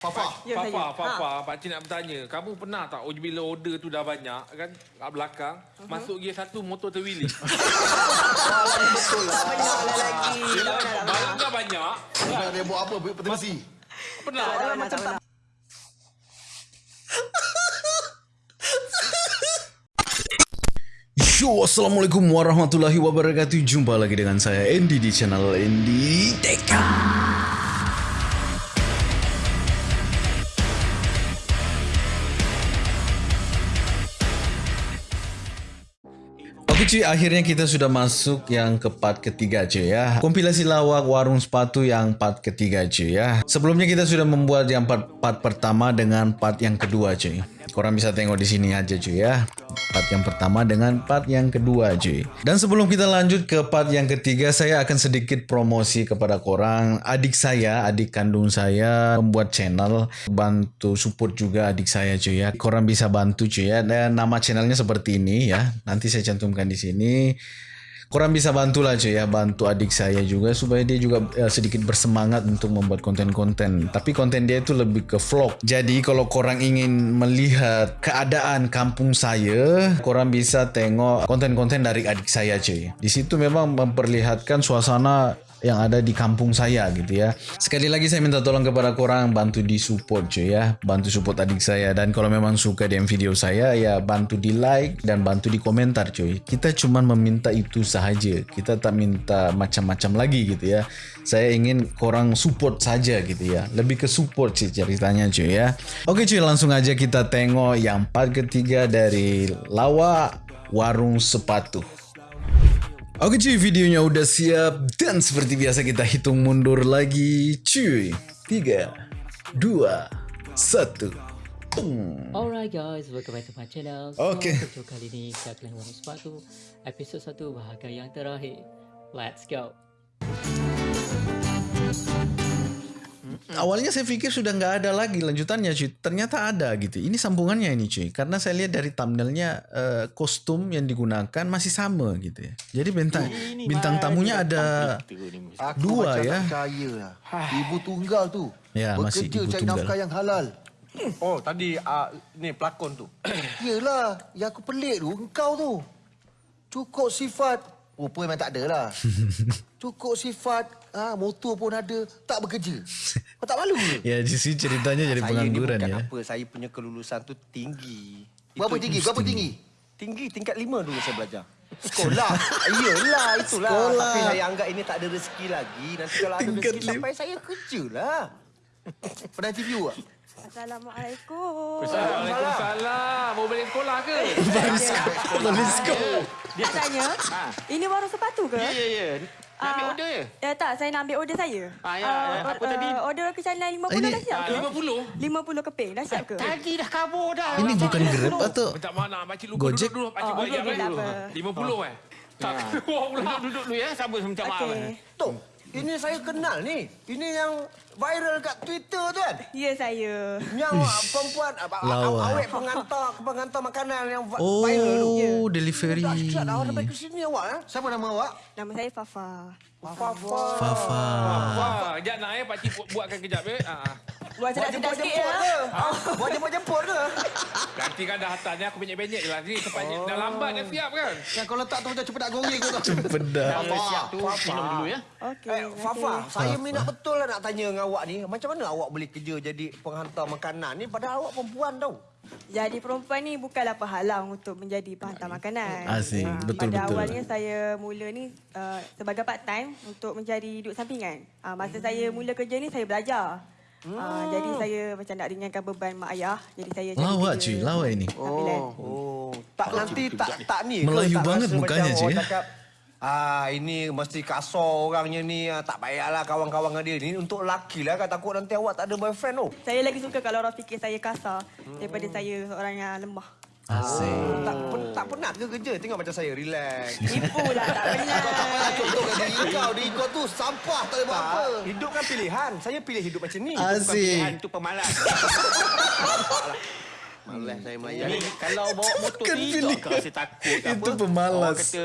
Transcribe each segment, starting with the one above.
Fafa. Ya, Fafa, saya. Fafa, Ha. Pak Cik nak bertanya. Kamu pernah tak oh, bila order tu dah banyak kan kat belakang, Mhm. masuk gear satu motor. Betul lah. Pernah lah lagi. Barang dah banyak. Nak dia buat apa? Pernah. Tak pernah, tak. Yo, Assalamualaikum warahmatullahi wabarakatuh Jumpa lagi dengan saya Andy di channel Andy Teka cuy, akhirnya kita sudah masuk yang ke part ketiga cuy ya. Kompilasi lawak warung sepatu yang part ketiga cuy ya. Sebelumnya kita sudah membuat yang part, part pertama dengan part yang kedua cuy Korang bisa tengok di sini aja cuy ya. Part yang pertama dengan part yang kedua cuy. Dan sebelum kita lanjut ke part yang ketiga Saya akan sedikit promosi kepada korang. Adik saya, adik kandung saya Membuat channel Bantu support juga adik saya cuy ya. Korang bisa bantu cuy ya. Dan nama channelnya seperti ini ya. Nanti saya cantumkan di sini Korang bisa bantulah cuy ya. Bantu adik saya juga Supaya dia juga eh, sedikit bersemangat Untuk membuat konten-konten. Tapi konten dia itu lebih ke vlog. Jadi kalau korang ingin melihat Keadaan kampung saya Korang bisa tengok Konten-konten dari adik saya cuy. Di situ memang memperlihatkan suasana yang ada di kampung saya gitu ya. Sekali lagi saya minta tolong kepada korang bantu di support cuy ya. Bantu support adik saya dan kalau memang suka dengan video saya ya bantu di like dan bantu di komentar cuy. Kita cuma meminta itu sahaja. Kita tak minta macam-macam lagi gitu ya. Saya ingin korang support saja gitu ya. Lebih ke support sih ceritanya cuy ya. Oke cuy langsung aja kita tengok yang part ketiga dari Lawa Warung Sepatu. Oke cuy, videonya udah siap dan seperti biasa kita hitung mundur lagi. Cuy, 3, 2, 1. Boom. Alright guys, welcome back to my channel. Okay. So, video kali ni saya akan warna sepatu episod 1 bahagian yang terakhir. Let's go. Awalnya saya pikir sudah nggak ada lagi lanjutannya cuy. Ternyata ada gitu. Ini sambungannya ini cuy. Karena saya lihat dari thumbnailnya eh, kostum yang digunakan masih sama gitu ya. Jadi bintang bintang tamunya ada Aku Dua, ya. lah. Ibu tunggal tu. Ya, masih bekerja ibu cari tunggal. nafkah yang halal. Oh, tadi uh, ni pelakon tu. Yelah, yang aku pelik tu engkau tu. Cukup sifat. Rupa memang tak ada lah. Cukup sifat. Ha, motor pun ada. Tak bekerja. Kau tak malu ke? ya di sini ceritanya jadi saya pengangguran ya. apa, saya punya kelulusan tu tinggi. Berapa Itu- tinggi? Berapa tinggi? Tinggi tingkat lima dulu saya belajar. Sekolah. Iyalah, itulah. Sekolah. Tapi saya anggap ini tak ada rezeki lagi. Nanti kalau ada Tingkat rezeki lima. sampai saya kerja lah. Pernah TV tak? Assalamualaikum. Waalaikumsalam. Mau balik sekolah ke? Let's go. Nak tanya, ini warung sepatu ke? Ya, ya, ya. Nak ambil Ah, order je? Ya tak, saya nak ambil order saya. Ah, ya, Ah, ya. Apa ah, tadi? Order kecanan 50 Ini- dah siap Ah, ke? 50? 50 keping dah siap ke? Tadi dah kabur dah. Ini bukan Grab atau Macam mana? Pakcik lupa Gojek? duduk dulu. Pakcik Oh, buat okey, jam okey, eh. tak. 50 eh? Tak keluar pula. Duduk, duduk dulu ya. Sabar minta maaf. Okey. Tok, ini saya kenal ni. Ini yang viral kat Twitter tu kan? Ya saya. Yang perempuan Lawa. awet pengantar pengantar makanan yang vi- viral tu. Oh, delivery. Dahsyat awak sampai ke sini awak eh? Siapa nama awak? Nama saya Fafa. Fafa. Fafa. Wah, kejap nak eh. Pakcik bu- buatkan kejap eh. Ah, ah. Buat Buat sedap-sedap sikit jemput-jemput ya. Buat jemput-jemput ke? Nanti kan dah hantar ni aku penyek-penyek je lah. Ni tempatnya dah lambat dah siap kan? Yang kau letak tu macam cepat nak goreng kau tu. Pedas. Fafa. Siap tu. Minum dulu ya. Okey. Eh. Fafa, saya minat betul lah nak tanya dengan awak ni. Macam mana awak boleh kerja jadi penghantar makanan ni padahal awak perempuan tau. Jadi perempuan ni bukanlah penghalang untuk menjadi penghantar makanan. Asyik. Ah, Betul, Pada betul. awalnya saya mula ni uh, sebagai part time untuk mencari duit sampingan. Uh, masa saya mula kerja ni saya belajar. Uh, jadi saya macam nak ringankan beban mak ayah. Jadi saya cari Lawak cuy, lawak ini. sambilan. Oh, tak nanti tak tak ni ke? Melayu tak banget mukanya, orang ya? cakap, Ah, ini mesti kasar orangnya ni. ah, Tak payahlah kawan-kawan dengan dia. Ni untuk lelaki lah kan. Takut nanti awak tak ada boyfriend tu. Saya lagi suka kalau orang fikir saya kasar daripada saya seorang yang lemah. Asyik. Tak, pen, tak penat ke kerja? Tengok macam saya, relax. Tipu lah tak pernah. Contohkan diri kau. Diri kau tu sampah tak boleh buat apa. Tak, hidup kan pilihan. Saya pilih hidup macam ni. Bukan pilihan Asyik. tu pemalas. Malas saya melayan. Ni kalau bawa motor tidak pilihan. ke rasa takut Itu apa. pemalas. Orang kata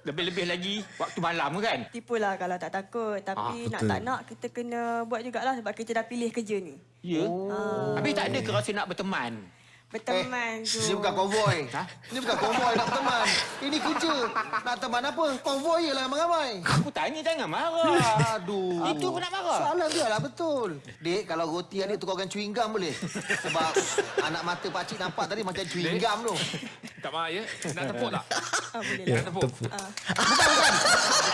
Lebih-lebih lagi waktu malam kan? Tipulah kalau tak takut. Tapi nak betul. tak nak, kita kena buat jugalah sebab kita dah pilih kerja ni. Ya. Oh. Habis tak ada ke rasa nak berteman? Berteman tu. Ini bukan konvoi. Ha? Ini bukan konvoi nak berteman. Ini kerja. Nak teman apa? Konvoi je lah ramai-ramai. Aku tanya jangan marah. Aduh. Itu pun nak marah? Soalan dia lah betul. Dek, kalau roti adik tukarkan chewing gum boleh? Sebab anak mata pakcik nampak tadi macam chewing gum tu. Tak maaf ya. Nak tepuk tak? Ah, boleh Ya, lah. tepuk. tepuk. Bukan, bukan.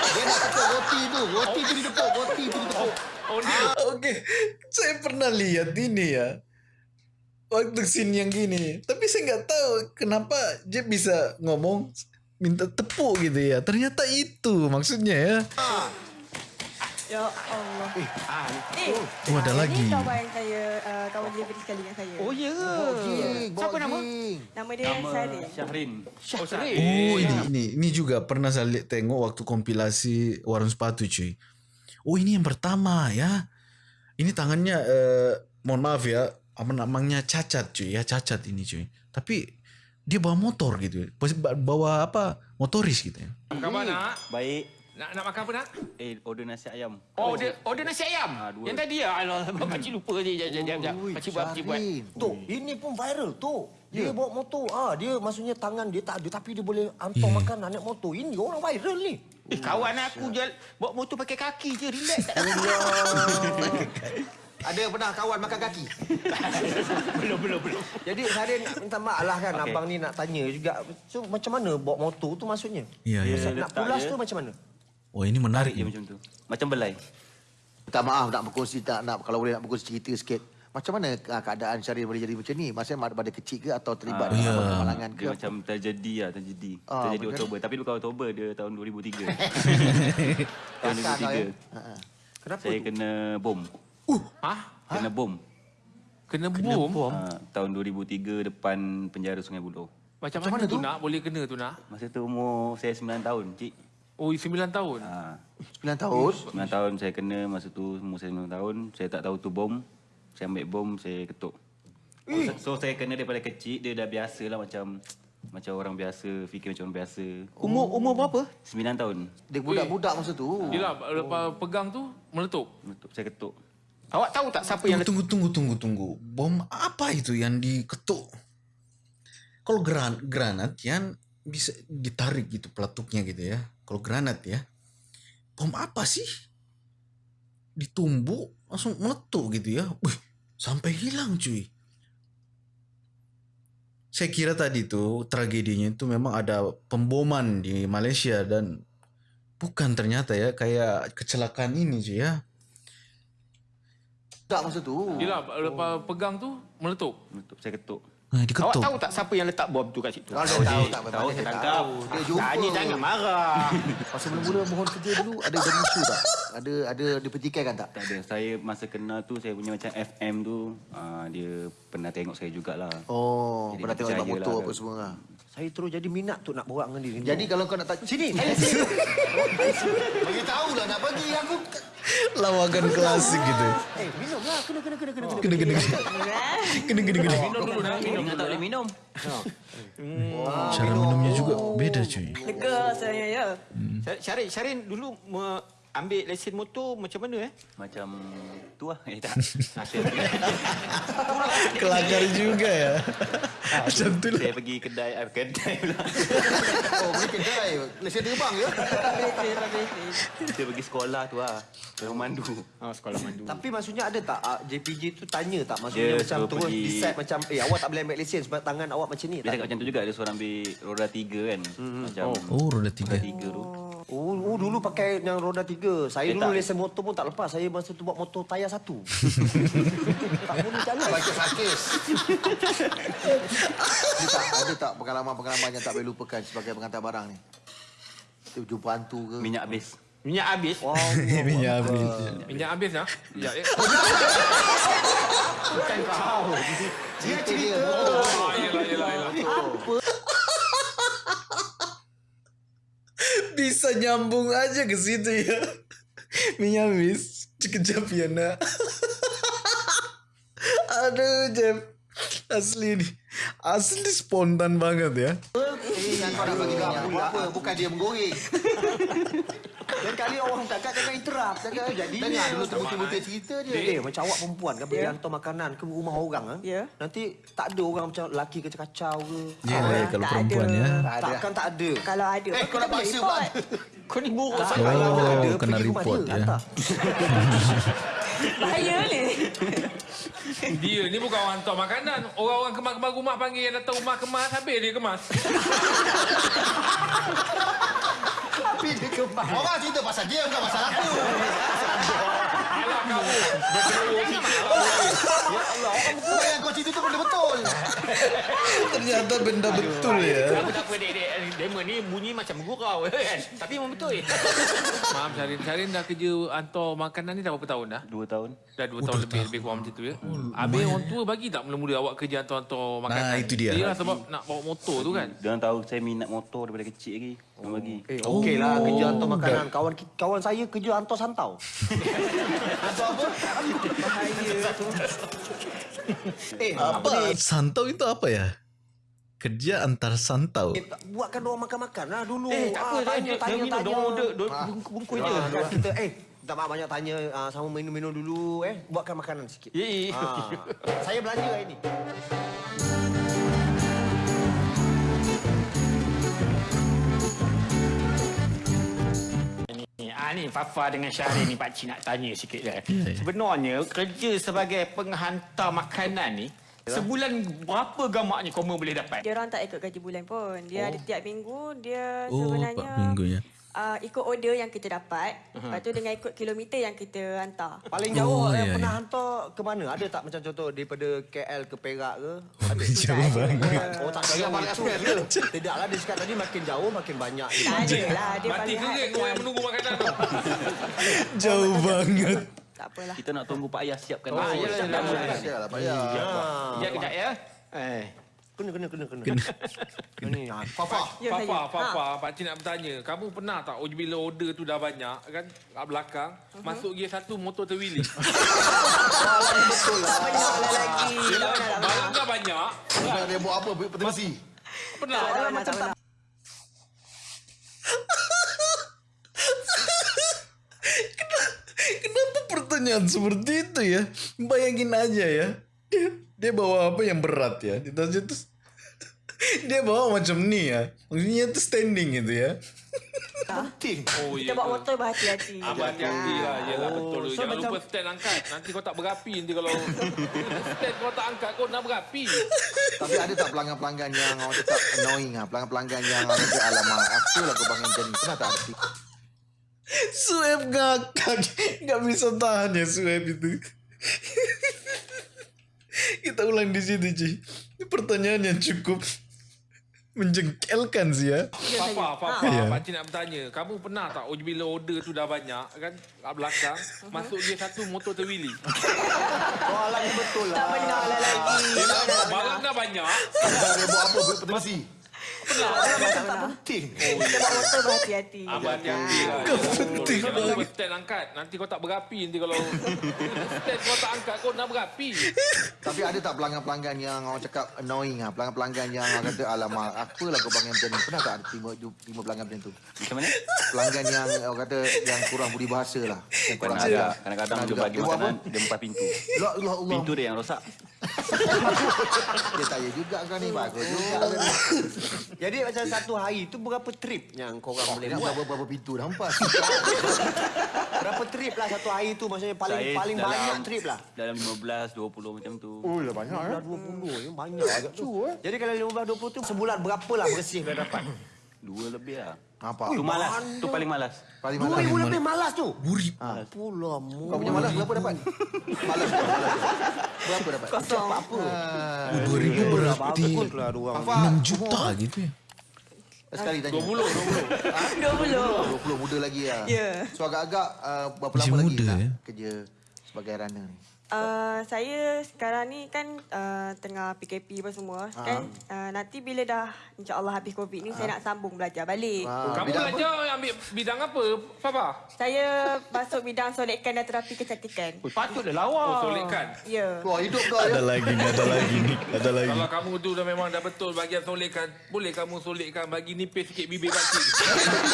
Dia nak tepuk roti tu. Roti tu ditepuk. Roti tu ditepuk. Oh dia. Okey, saya pernah lihat ini ya. Waktu scene yang gini. Tapi saya nggak tahu kenapa dia bisa ngomong minta tepuk gitu ya. Ternyata itu maksudnya ya. Ya Allah. Ah, Eh, Oh, ada ah, lagi. Ini kawan saya, uh, kawan delivery sekali dengan saya. oh ya. Ging, Siapa nama? Nama dia Syahrin. Syahrin. Oh Syarif. Oh ini ini ini juga pernah saya lihat tengok waktu kompilasi warung sepatu cuy. Oh ini yang pertama ya. Ini tangannya eh, mohon maaf ya, apa namanya cacat cuy ya cacat ini cuy. Tapi dia bawa motor gitu. Bawa apa? Motoris gitu ya. Apa khabar nak? Baik. Nak nak makan apa nak? Eh, order nasi ayam. Oh, order, order nasi ayam. Ah, dua. Yang tadi ya. Alah, pakcik lupa je. Jap, jap, jap. Ui, Pakcik buat, pakcik buat. Syahrin. Tok, ini pun viral, Tok. Dia bawa motor. Ah, dia maksudnya tangan dia tak ada tapi dia boleh hantar makanan naik motor. Ini orang viral ni. Eh, kawan aku je bawa motor pakai kaki je. Relax. Tak ada Ada pernah kawan makan kaki? belum, belum, belum. Jadi Syahrin nak minta maaf lah kan. Okey. Abang ni nak tanya juga. So, macam mana bawa motor tu maksudnya? Iya iya. Dia Nak pulas tu macam mana? Oh ini menarik. Je macam tu. Macam belai. Minta maaf nak berkongsi tak nak kalau boleh nak berkongsi cerita sikit. Macam mana ah, keadaan Syahrin boleh jadi macam ni? Maksudnya pada kecil ke atau terlibat Ah, dengan ya. kemalangan ke? Dia macam terjadi lah, terjadi. Ah, terjadi betul. Oktober. Tapi bukan Oktober, dia tahun 2003. tahun Kelakar kau, ya? 2003. Ha, ha. Kenapa Saya tu? kena bom. Hah? Kena bom. Kena bom? Ha, tahun 2003 depan penjara Sungai Buloh. Macam mana tu nak? Boleh kena tu nak? Masa tu umur saya 9 tahun, cik. Oh 9 tahun. Ha, 9 tahun. 9 tahun saya kena masa tu umur saya 9 tahun. Saya tak tahu tu bom. Saya ambil bom, saya ketuk. So, so saya kena daripada kecil, dia dah biasa lah macam macam orang biasa, fikir macam orang biasa. Umur umur berapa? 9 tahun. Dia budak-budak masa tu. Yelah, lepas pegang tu meletup. Betul, Saya ketuk. Awak tahu tak siapa yang Tunggu tunggu tunggu tunggu. Bom apa itu yang diketuk? Kalau gran granat yang bisa ditarik gitu peletuknya gitu ya. Kalau granat ya. Bom apa sih? Ditumbuk langsung meletup gitu ya. Wih, sampai hilang cuy. Saya kira tadi tuh tragedinya itu memang ada pemboman di Malaysia dan bukan ternyata ya kayak kecelakaan ini cuy ya. Budak masa tu. Yelah, lepas pegang tu meletup. Betul, saya ketuk. Nah, Awak diketuk. tahu tak siapa yang letak bom tu kat situ? Kalau dia tahu tak Tahu, saya tangkap. Dia jumpa. Tanya jangan marah. Masa mula-mula mohon kerja dulu ada jadi isu tak? Ada ada dipertikaikan tak? Tak ada. Saya masa kenal tu, saya punya macam FM tu, uh, dia pernah tengok saya jugalah. Oh, Jadi pernah dia tengok motor lah apa semua lah. Saya terus jadi minat tu nak borak dengan dia. Jadi kalau kau nak tanya sini, saya sini. Bagi tahu lah nak bagi aku Lawakan klasik gitu. Eh, minum lah. Kena, kena, kena, kena. Kena kena kena. Kena kena kena. Minum dulu nak. Minum tak boleh minum? Cara minumnya juga beda cuy. Lega saya ya. Syar- Syarin, Syarin dulu ambil lesen motor macam mana eh? Macam tu lah. Eh tak. Kelakar juga ya. Macam tu lah. saya pergi kedai, eh, kedai pula. Oh, beli kedai. Lesen terbang ya? Betul, betul. saya pergi sekolah tu lah. Pemandu. Oh, sekolah mandu. Tapi maksudnya ada tak ah, JPJ tu tanya tak maksudnya Dia macam terus pergi- decide macam eh awak tak boleh ambil lesen sebab tangan awak macam ni Dia tak? cakap macam tu juga. Dia suruh ambil roda tiga kan. Macam Oh, roda tiga. roda tiga tu. Oh, oh dulu pakai yang roda tiga. Saya Eh, dulu tak. lesen motor pun tak lepas. Saya masa tu buat motor tayar satu. tak boleh jalan. Baca sakis. ada tak, ada tak pengalaman-pengalaman yang tak boleh lupakan sebagai pengantar barang ni? Jumpa hantu ke? Minyak habis. Minyak habis. Wow. Minyak habis. Minyak habis nak? Sekejap ya. Bukan kau. Dia cerita. Ah, yelah, yelah, yelah. Bisa nyambung aja ke situ ya. Minyak habis. Sekejap ya nak. Aduh Jeff. Asli nih. Asli spontan banget ya. Bukan dia menggoreng. Lain kali orang cakap jangan interrupt. Jangan jadi. Dengar dulu terbutir-butir cerita dia. Eh, macam awak perempuan kan pergi hantar makanan ke rumah orang ah. Ya. Nanti tak ada orang macam lelaki kacau-kacau ke. Ya, Ah, kalau perempuan ada. ya. Tak. Takkan tak ada. Kalau ada, Eh, kau nak boleh paksa pula. Kau ni buruk sangat. kalau ada, kena report, dia, ya. Bahaya ni. Dia ni bukan orang hantar makanan. Orang-orang kemas-kemas rumah panggil yang datang rumah kemas, habis dia kemas. Tapi dia kemas. Orang cerita pasal dia bukan pasal aku. Alah kamu. Sikit lah. Ya Allah, orang kau cerita tu benda betul. Ternyata benda betul ya. Tak apa, dek, dek. Demo ni bunyi macam gurau kan. Tapi memang betul. Maaf Syarin. Syarin dah kerja hantar makanan ni dah berapa tahun dah? Dua tahun. Dah dua tahun lebih, lebih kurang macam tu ya. Habis orang tua bagi tak mula-mula awak kerja hantar-hantar makanan? Nah, itu dia. Dia sebab nak bawa motor tu kan? Dia orang tahu saya minat motor daripada kecil lagi. Orang bagi. Eh, okey lah kerja hantar makanan. Kawan kawan saya kerja hantar santau. hantar apa? eh, apa ni? Apa? Santau itu apa ya? Kerja antar santau. Eh, tak- buatkan orang makan-makan lah dulu. Eh, tak apa. Ah, Tanya, tanya, tanya. Dia order bungkus je. Ah, kan kita eh minta maaf banyak tanya ah, sama minum-minum dulu eh buatkan makanan sikit. Ya, ya, ya. Ah, saya belanja hari ni. Ni, Fafa dengan Syahrir ni Pak Cik nak tanya sikit dah. Ya, ya. Sebenarnya kerja sebagai penghantar makanan ni sebulan berapa gamaknya koma boleh dapat? Dia orang tak ikut gaji bulan pun. Dia ada tiap minggu, dia Oh, sebenarnya... empat minggu ya. Uh, ikut order yang kita dapat. Uh-huh. Lepas tu dengan ikut kilometer yang kita hantar. Paling jauh Oh, oh, ya, pernah ya. hantar ke mana? Ada tak macam contoh daripada KL ke Perak ke? Ada. Jauh banget. Oh tak express ke? Tidaklah dia cakap tadi makin jauh makin banyak. Tak ada lah. Dia Mati kering orang yang menunggu makanan tu. Jauh banget. Tak apalah. Kita nak tunggu Pak Ayah siapkan. Pak Ya. Sekejap, kejap ya. Eh. Kena kena kena kena. Kena. Ni ah, Fafa. Ya, Papa, saya. Papa, Pak Cik nak bertanya. Kamu pernah tak oh, bila order tu dah banyak kan kat belakang, masuk gear satu motor pernah lah lagi. Pernah, pernah. Barang dah banyak. Bukan dia buat apa? Berterasi. Pernah. Pernah, tak pernah. Kenapa pertanyaan seperti itu ya? Bayangin aja ya. Dia, dia bawa apa yang berat ya. Di tasnya tuh dia bawa macam ni ya. Maksudnya itu standing gitu ya. Penting. Oh, Kita bawa motor berhati-hati. Ah, berhati-hati lah. Yelah, betul. so Jangan macam- lupa stand angkat. Nanti kau tak berapi nanti kalau stand kau tak angkat, kau nak berapi. Tapi ada tak pelanggan-pelanggan yang orang cakap annoying ah, pelanggan-pelanggan yang orang kata alamak, apa lah kau bangun ni. Pernah tak ada? Sueb ngakak. Gak bisa tahan ya Sueb itu. Kita ulang di situ Ci. Ini pertanyaan yang cukup menjengkelkan sih ya. Papa, Papa, Ya. Pak Cik nak bertanya. Kamu pernah tak oh, bila order tu dah banyak kan kat belakang, masuk gear satu motor terwheelie. Soalan ni betul lah. Tak pernah lah lagi. Barang dah banyak. Dia buat apa? Tak penting. Kita bawa motor berhati-hati. Ah, berhati-hati lah. Kau penting stand angkat. Nanti kau tak berapi nanti kalau stand kau tak angkat, kau nak berapi. Tapi ada tak pelanggan-pelanggan yang orang cakap annoying ah, pelanggan-pelanggan yang orang kata alamak, apalah kau bangun macam ni. Pernah tak ada terima, terima pelanggan macam tu? Macam mana? Pelanggan yang orang kata yang kurang budi bahasa lah. Yang kurang Kadang-kadang, dia juga. bagi Dia makanan, dia buka pintu. Allah, Allah. Pintu dia yang rosak. Dia tak ya juga kau ni. Bagus juga. Jadi macam satu hari tu berapa trip yang korang boleh Nak buat? berapa, berapa pintu dah empat. Berapa trip lah satu hari tu maksudnya paling Saya paling dalam- banyak trip lah. Dalam 15, 20 macam tu. Oh, dah banyak Dah 20 ya banyak agak tu. Jadi kalau 15 20 tu sebulan berapa lah bersih kau dapat? Dua lebih lah. Apa? Tu malas. Tu paling malas. Paling Dua malas. ribu lebih malas tu. Buri. Pula mu. Kau punya malas berapa dapat? Malas berapa? Malas. Berapa dapat? Kosong. Apa? Ah, 2000 berarti Bagus lah dua orang. Apa? 6 juta gitu ya. Sekali tanya. 20, 20. 20. 20 muda lagi lah. Ya. So agak-agak uh, berapa Masih lama lagi muda, nak ya? kerja sebagai runner ni? Uh, saya sekarang ni kan uh, tengah PKP apa semua Ah. kan uh, nanti bila dah insyaallah habis covid ni saya nak sambung belajar balik. Ah, Kamu bidang apa? belajar ambil bidang apa, Papa? Saya masuk bidang solekan dan terapi kecantikan. Ui, patutlah lawa. Oh, solekan. Ya. Wah, hidup kau Ada ya. lagi ni, ada lagi ni, ada lagi. Kalau kamu tu dah memang dah betul bagian solekan, boleh kamu solekan bagi nipis sikit bibir pakcik.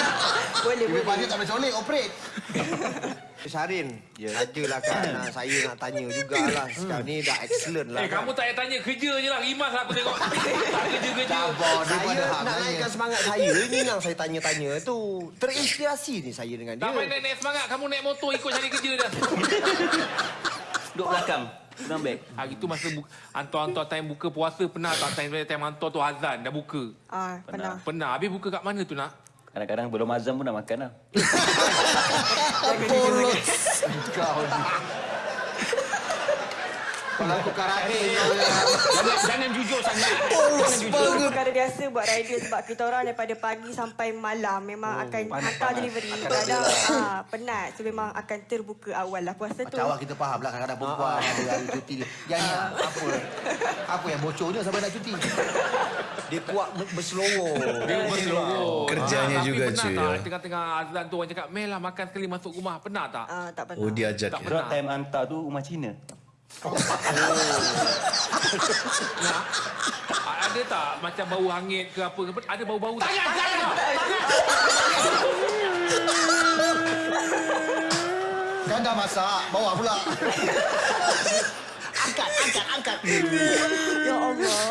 Boleh Bibir boleh. pakcik tak boleh solek, operate. Syahrin, ya. sajalah kan. Ah, saya nak tanya jugalah. Sekarang ni dah excellent lah. Eh, kamu tak payah tanya kerja je lah. Rimas lah aku tengok. tak kerja-kerja. Sabar Saya nak naikkan semangat saya. Ini yang saya tanya-tanya tu. Terinspirasi ni saya dengan dia. Tak payah naik-naik semangat. Kamu naik motor ikut cari kerja dah. Duduk belakang. Beg. Hari tu masa hantar-hantar time buka puasa pernah tak time, time hantar tu azan dah buka? Ah, pernah. Pernah. Habis buka kat mana tu nak? Kadang-kadang belum azam pun nak makan lah. Kau ni. Kalau aku karate. Jangan, jangan jujur sangat. Jangan jujur. Itu perkara biasa buat rider sebab kita orang daripada pagi sampai malam memang Oh, akan hantar delivery. Kadang ah, penat. So memang akan terbuka awal lah puasa tu. Macam awak kita faham lah kadang-kadang perempuan ada hari cuti dia. Yang ni apa? Apa yang bocornya sampai nak cuti? Dia kuat berselowo. Dia berseloroh. Kerjanya Ah, juga, tapi cuy, pernah tak ya. tengah-tengah azan tu orang cakap, Mel lah makan sekali masuk rumah. Pernah tak? Ah, tak pernah. Oh, dia ajak Tak ya. Sebab time hantar tu rumah Cina. Nak? A- Ada tak macam bau hangit ke apa ke? Ada bau-bau tak? Tangan, tangan. Kan dah masak, bawa pula. angkat, angkat, angkat. Ya Allah.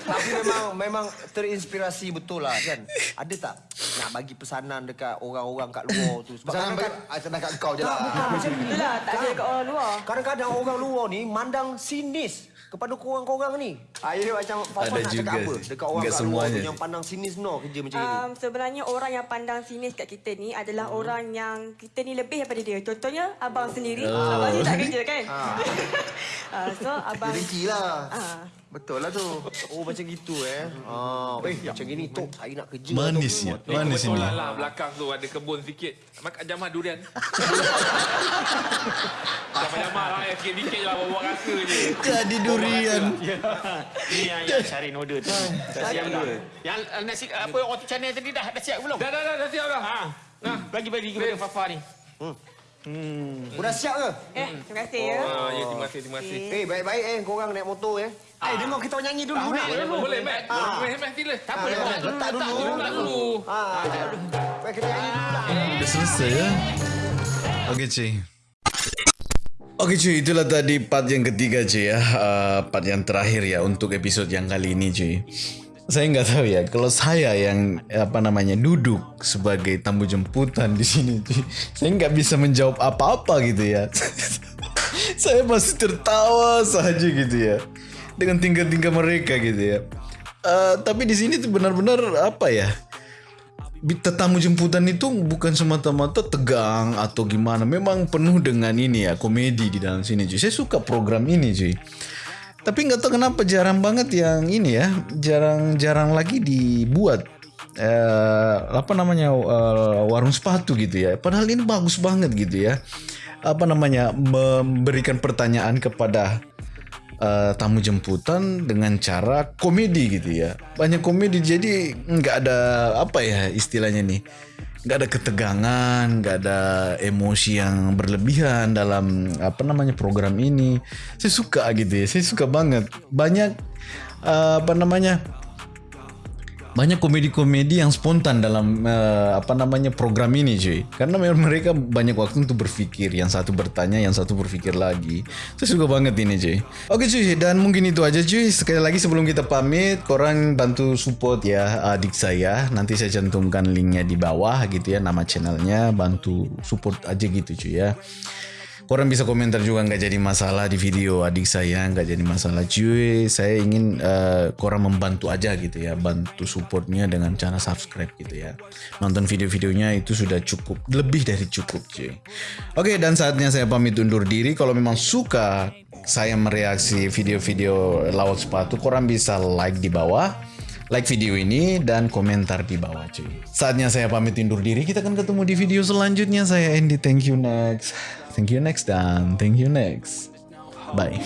Tapi memang memang terinspirasi betul lah kan. Ada tak nak bagi pesanan dekat orang-orang kat luar tu? Sebab Pesanan kadang-kadang bagi- ah, kat kau je lah. Ah, itulah tak ada kat orang luar. kadang-kadang orang luar ni mandang sinis kepada korang-korang ni. Saya macam Fafa Ada nak juga cakap apa dekat orang kat luar tu semuanya. yang pandang sinis no kerja macam ini. Um, sebenarnya orang yang pandang sinis kat kita ni adalah hmm. orang yang kita ni lebih daripada dia. Contohnya abang sendiri, Oh. abang sendiri tak kerja kan? uh, so abang Dia rinci lah. Ah. Betul lah tu. Oh macam gitu eh. Ah, eh macam gini tok saya nak kerja. Manis ya, Eh, manis ini. kebetulan lah belakang tu ada kebun sikit. Makan jamah durian. Jamah-jamah lah ya, sikit-sikit je lah bawa rasa je. Jadi durian. Ni yang, yang Syahrin order tu. Siap dah. Yang nasi apa roti canai tadi dah dah siap belum? Dah, dah, dah, dah siap dah. Ha. Nah, bagi-bagi kepada Fafa ni. Dah siap ke? eh terima kasih ya. Ah, ya, terima kasih, terima kasih. Eh baik-baik eh korang naik motor eh. Eh dengar kita nyanyi dulu ni. Boleh, boleh, Mat. Boleh, Mat, sila. Tak apa, Ah, letak dulu. letak dulu. Letak dulu. Ah. Baik kita nyanyi dulu lah. Dah selesai ya? Okey cuy. Okey cuy, itulah tadi part yang ketiga cuy ya. Uh, part yang terakhir ya untuk episod yang kali ini cuy. Saya nggak tahu ya, kalau saya yang apa namanya duduk sebagai tamu jemputan di sini cuy, saya nggak bisa menjawab apa-apa gitu ya. saya masih tertawa saja gitu ya dengan tingkah-tingkah mereka gitu ya. Uh, tapi di sini tuh benar-benar apa ya? Tetamu jemputan itu bukan semata-mata tegang atau gimana. Memang penuh dengan ini ya, komedi di dalam sini cuy. Saya suka program ini cuy. Tapi nggak tahu kenapa jarang banget yang ini ya, jarang-jarang lagi dibuat eh, apa namanya eh, warung sepatu gitu ya. Padahal ini bagus banget gitu ya. Apa namanya memberikan pertanyaan kepada eh, tamu jemputan dengan cara komedi gitu ya. Banyak komedi jadi nggak ada apa ya istilahnya nih. Nggak ada ketegangan, nggak ada emosi yang berlebihan dalam apa namanya program ini. Saya suka gitu ya. Saya suka banget. Banyak eh, apa namanya banyak komedi-komedi yang spontan dalam eh, apa namanya program ini cuy. Karena memang mereka banyak waktu untuk berpikir yang satu bertanya yang satu berpikir lagi. Saya suka banget ini cuy. Oke cuy. Dan mungkin itu aja cuy. Sekali lagi sebelum kita pamit korang bantu support ya adik saya. Nanti saya cantumkan linknya di bawah gitu ya nama channelnya. Bantu support aja gitu cuy ya Korang bisa komentar juga nggak jadi masalah di video adik saya nggak jadi masalah cuy. Saya ingin eh, korang membantu aja gitu ya, bantu supportnya dengan cara subscribe gitu ya. Nonton video-videonya itu sudah cukup, lebih dari cukup cuy. Oke dan saatnya saya pamit undur diri. Kalau memang suka saya mereaksi video-video lawak sepatu, korang bisa like di bawah like video ini dan komentar di bawah cuy. Saatnya saya pamit undur diri. Kita akan ketemu di video selanjutnya. Saya Andy. Thank you next. Thank you next dan. Thank you next. Bye.